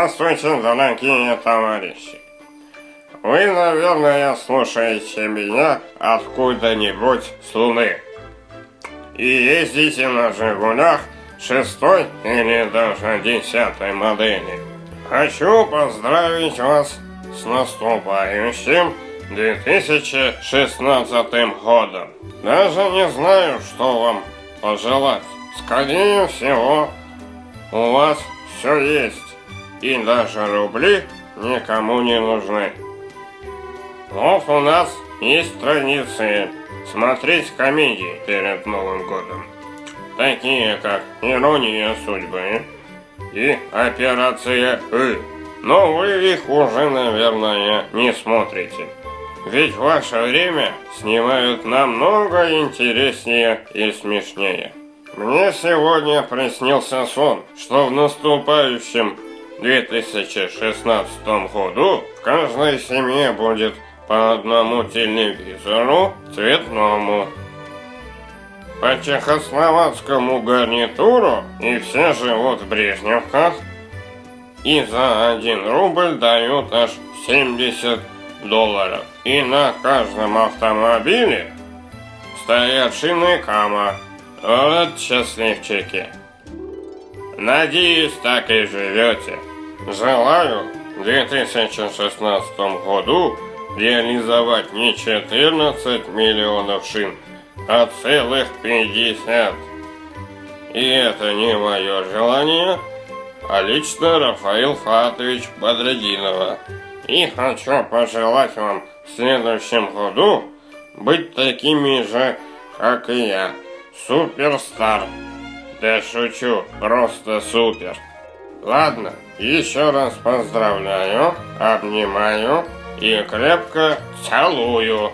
Здравствуйте, дорогие товарищи. Вы, наверное, слушаете меня откуда-нибудь с Луны. И ездите на «Жигулях» шестой или даже десятой модели. Хочу поздравить вас с наступающим 2016 годом. Даже не знаю, что вам пожелать. Скорее всего, у вас все есть. И даже рубли никому не нужны. Вот у нас есть традиции смотреть комедии перед Новым годом. Такие как «Ирония судьбы» и «Операция И». Но вы их уже, наверное, не смотрите. Ведь в ваше время снимают намного интереснее и смешнее. Мне сегодня приснился сон, что в наступающем 2016 году в каждой семье будет по одному телевизору цветному. По чехословацкому гарнитуру и все живут в Брежневках. И за один рубль дают аж 70 долларов. И на каждом автомобиле стоят шины Кама. Вот счастливчики. Надеюсь, так и живете. Желаю в 2016 году реализовать не 14 миллионов шин, а целых 50. И это не мое желание, а лично Рафаил Фатович Бодродинова. И хочу пожелать вам в следующем году быть такими же, как и я. Суперстар. Да шучу, просто супер. Ладно, еще раз поздравляю, обнимаю и крепко целую.